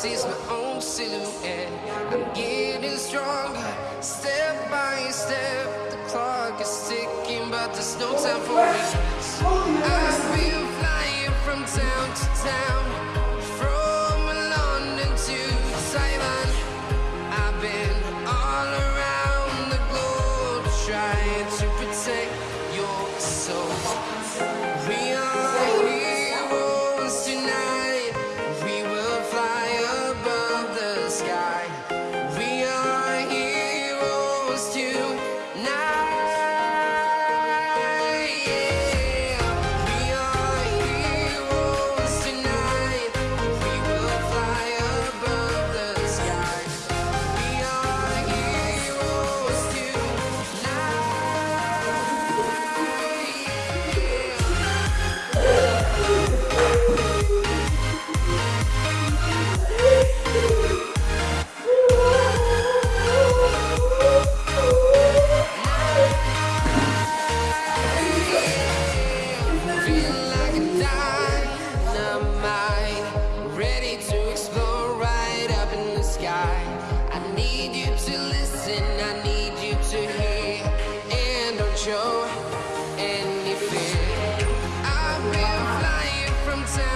sees my own silhouette. I'm getting stronger, step by step. The clock is ticking, but there's no time for me. I've been flying from town to town.